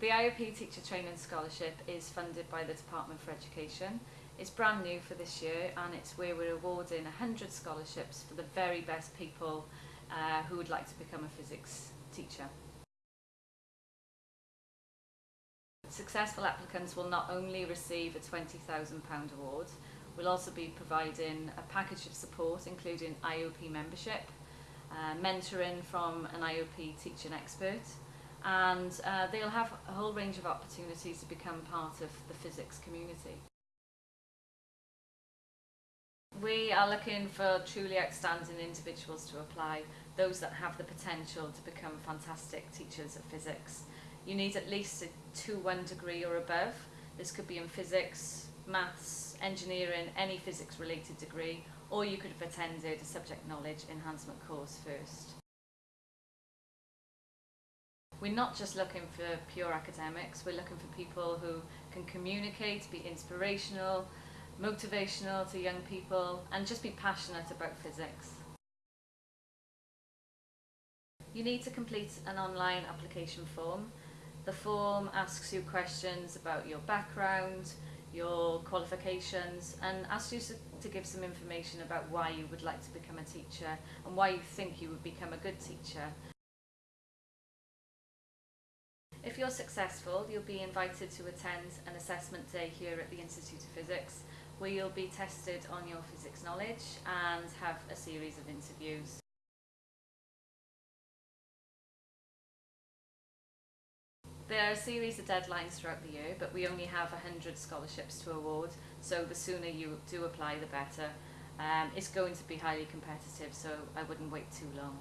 The IOP Teacher Training Scholarship is funded by the Department for Education. It's brand new for this year and it's where we're awarding 100 scholarships for the very best people uh, who would like to become a physics teacher. Successful applicants will not only receive a £20,000 award, we'll also be providing a package of support including IOP membership, uh, mentoring from an IOP teaching expert, and uh, they'll have a whole range of opportunities to become part of the physics community. We are looking for truly outstanding individuals to apply, those that have the potential to become fantastic teachers of physics. You need at least a 2-1 degree or above. This could be in physics, maths, engineering, any physics related degree, or you could have attended a subject knowledge enhancement course first. We're not just looking for pure academics, we're looking for people who can communicate, be inspirational, motivational to young people and just be passionate about physics. You need to complete an online application form. The form asks you questions about your background, your qualifications and asks you to give some information about why you would like to become a teacher and why you think you would become a good teacher. If you're successful, you'll be invited to attend an assessment day here at the Institute of Physics where you'll be tested on your physics knowledge and have a series of interviews. There are a series of deadlines throughout the year, but we only have 100 scholarships to award, so the sooner you do apply, the better. Um, it's going to be highly competitive, so I wouldn't wait too long.